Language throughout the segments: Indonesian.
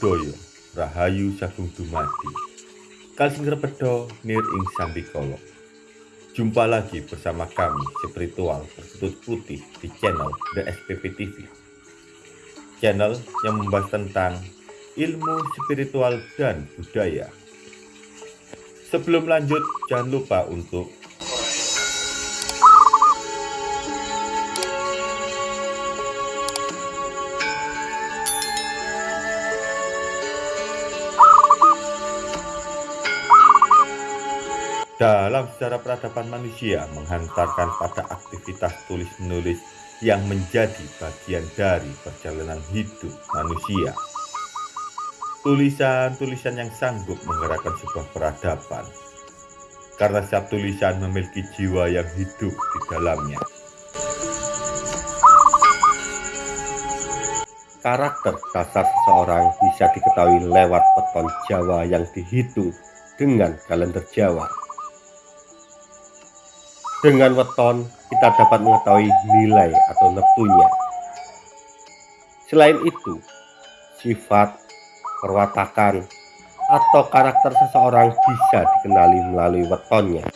Buddhaya Rahayu Sagung Dumadi. Kalsing Repedo Nir Ing Sambikolo. Jumpa lagi bersama kami spiritual berkutut putih di channel The SPP TV Channel yang membahas tentang ilmu spiritual dan budaya. Sebelum lanjut jangan lupa untuk dalam sejarah peradaban manusia menghantarkan pada aktivitas tulis-menulis yang menjadi bagian dari perjalanan hidup manusia. Tulisan-tulisan yang sanggup menggerakkan sebuah peradaban, karena setiap tulisan memiliki jiwa yang hidup di dalamnya. Karakter dasar seseorang bisa diketahui lewat peton Jawa yang dihitung dengan kalender Jawa. Dengan weton, kita dapat mengetahui nilai atau neptunya. Selain itu, sifat, perwatakan, atau karakter seseorang bisa dikenali melalui wetonnya.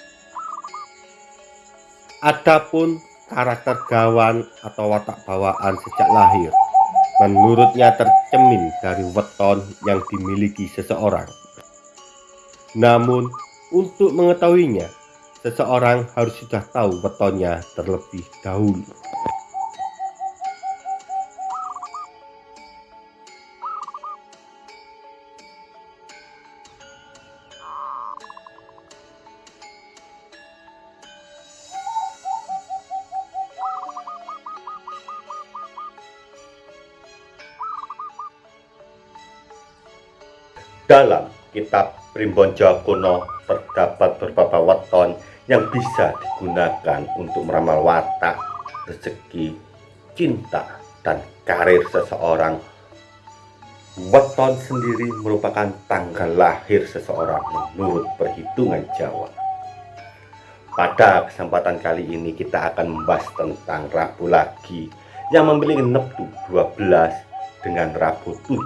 Adapun karakter gawan atau watak bawaan sejak lahir, menurutnya tercemin dari weton yang dimiliki seseorang. Namun, untuk mengetahuinya, seseorang harus sudah tahu wetonnya terlebih dahulu. Dalam kitab Primbon Jawa kuno terdapat beberapa weton yang bisa digunakan untuk meramal watak, rezeki, cinta, dan karir seseorang. Weton sendiri merupakan tanggal lahir seseorang menurut perhitungan Jawa. Pada kesempatan kali ini kita akan membahas tentang Rabu Lagi yang memiliki neptu 12 dengan Rabu 7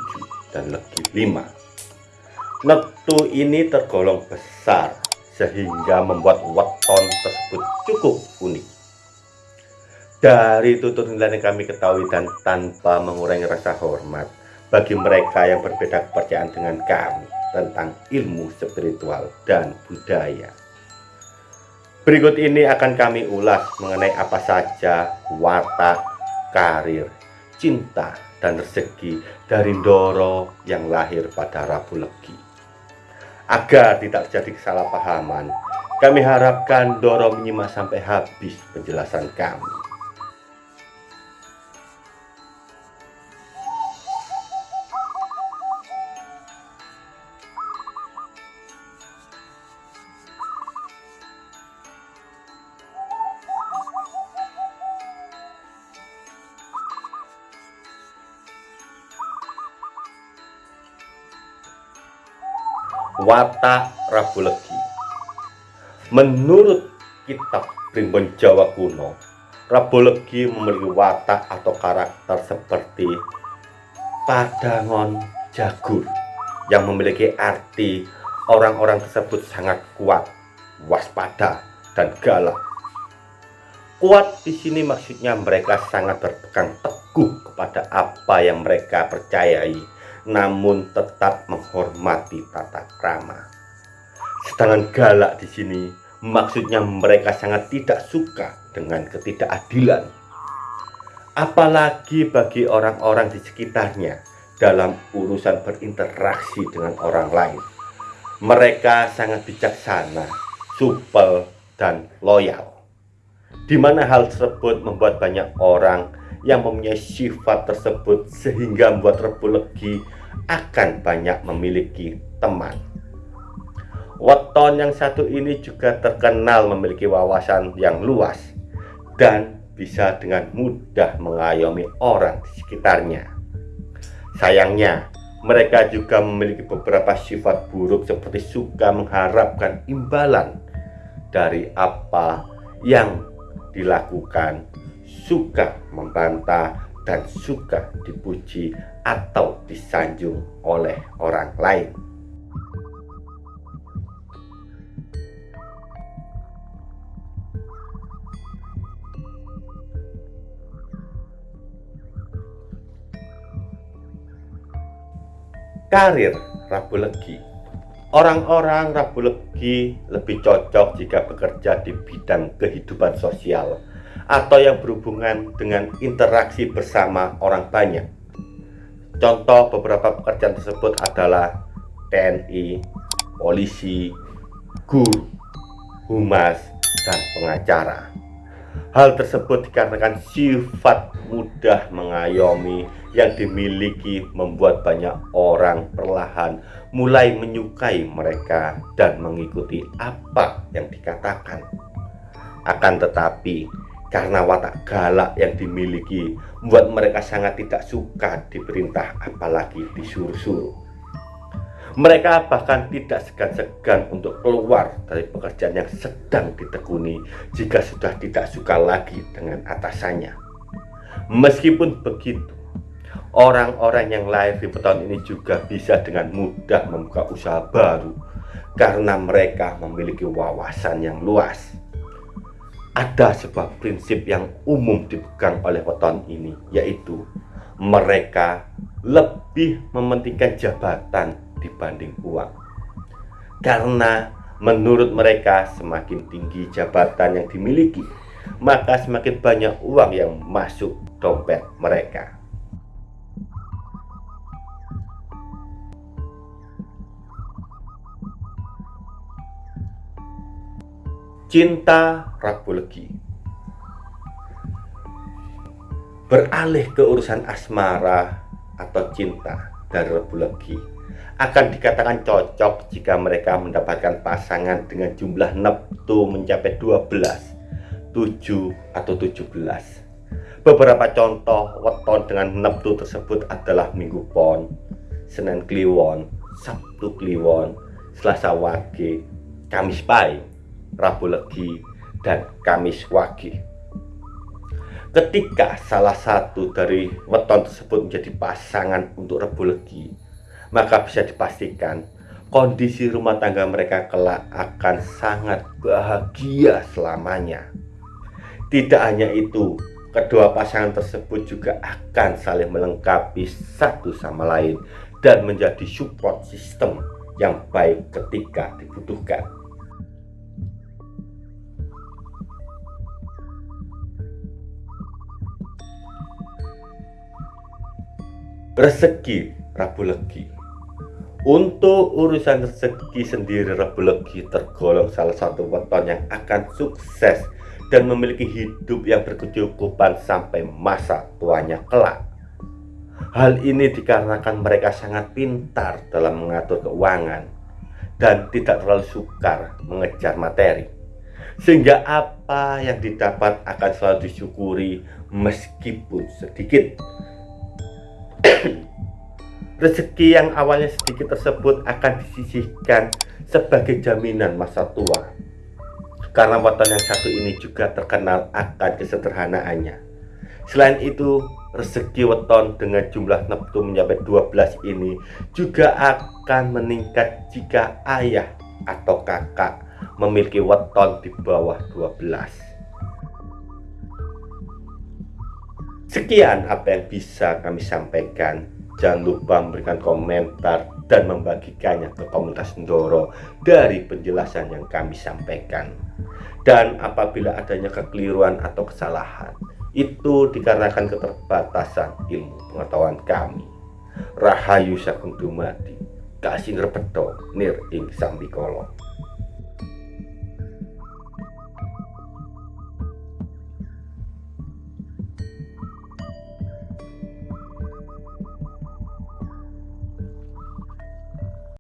dan Legi 5. Neptu ini tergolong besar sehingga membuat weton tersebut cukup unik. Dari tutur nilai yang kami ketahui dan tanpa mengurangi rasa hormat bagi mereka yang berbeda kepercayaan dengan kami tentang ilmu spiritual dan budaya. Berikut ini akan kami ulas mengenai apa saja watak, karir, cinta, dan rezeki dari Doro yang lahir pada Rabu Legi. Agar tidak terjadi kesalahpahaman, kami harapkan Doro menyimak sampai habis penjelasan kami. Watak Rabu Legi. Menurut kitab Primbon Jawa kuno, Rabu Legi memiliki watak atau karakter seperti padangon jagur yang memiliki arti orang-orang tersebut sangat kuat, waspada, dan galak. Kuat di sini maksudnya mereka sangat berpegang teguh kepada apa yang mereka percayai namun tetap menghormati tata krama. Sedangkan galak di sini maksudnya mereka sangat tidak suka dengan ketidakadilan. Apalagi bagi orang-orang di sekitarnya dalam urusan berinteraksi dengan orang lain. Mereka sangat bijaksana, supel, dan loyal. Di mana hal tersebut membuat banyak orang yang mempunyai sifat tersebut sehingga membuat Rebu Legi akan banyak memiliki teman. Weton yang satu ini juga terkenal memiliki wawasan yang luas dan bisa dengan mudah mengayomi orang di sekitarnya. Sayangnya, mereka juga memiliki beberapa sifat buruk seperti suka mengharapkan imbalan dari apa yang dilakukan, suka membantah, dan suka dipuji atau disanjung oleh orang lain. Karir Rabu Legi Orang-orang Rabu Legi lebih cocok jika bekerja di bidang kehidupan sosial atau yang berhubungan dengan interaksi bersama orang banyak. Contoh beberapa pekerjaan tersebut adalah TNI, polisi, guru, humas, dan pengacara. Hal tersebut dikarenakan sifat mudah mengayomi yang dimiliki membuat banyak orang perlahan mulai menyukai mereka dan mengikuti apa yang dikatakan. Akan tetapi, karena watak galak yang dimiliki membuat mereka sangat tidak suka diperintah apalagi disuruh-suruh. Mereka bahkan tidak segan-segan untuk keluar dari pekerjaan yang sedang ditekuni jika sudah tidak suka lagi dengan atasannya. Meskipun begitu, orang-orang yang lahir di tahun ini juga bisa dengan mudah membuka usaha baru karena mereka memiliki wawasan yang luas. Ada sebuah prinsip yang umum dipegang oleh weton ini, yaitu mereka lebih mementingkan jabatan dibanding uang. Karena menurut mereka semakin tinggi jabatan yang dimiliki, maka semakin banyak uang yang masuk dompet mereka. Cinta Rabu Legi Beralih ke urusan asmara atau cinta Rabu Legi akan dikatakan cocok jika mereka mendapatkan pasangan dengan jumlah neptu mencapai 12, 7 atau 17. Beberapa contoh weton dengan neptu tersebut adalah Minggu Pon, Senin Kliwon, Sabtu Kliwon, Selasa Wage, Kamis Pai, Rabu Legi, dan Kamis Wage. Ketika salah satu dari weton tersebut menjadi pasangan untuk Rabu Legi, maka bisa dipastikan kondisi rumah tangga mereka kelak akan sangat bahagia selamanya. Tidak hanya itu, kedua pasangan tersebut juga akan saling melengkapi satu sama lain dan menjadi support system yang baik ketika dibutuhkan. Rezeki Rabu Legi untuk urusan rezeki sendiri Rabu Legi tergolong salah satu weton yang akan sukses dan memiliki hidup yang berkecukupan sampai masa tuanya kelak. Hal ini dikarenakan mereka sangat pintar dalam mengatur keuangan dan tidak terlalu sukar mengejar materi. Sehingga apa yang didapat akan selalu disyukuri meskipun sedikit. Rezeki yang awalnya sedikit tersebut akan disisihkan sebagai jaminan masa tua. Karena weton yang satu ini juga terkenal akan kesederhanaannya. Selain itu, rezeki weton dengan jumlah neptu mencapai 12 ini juga akan meningkat jika ayah atau kakak memiliki weton di bawah 12. Sekian apa yang bisa kami sampaikan. Jangan lupa memberikan komentar dan membagikannya ke komunitas Ndoro dari penjelasan yang kami sampaikan. Dan apabila adanya kekeliruan atau kesalahan, itu dikarenakan keterbatasan ilmu pengetahuan kami. Rahayu Sakuntumadi, Kasih Repeto, Nir Ing Sambikolo.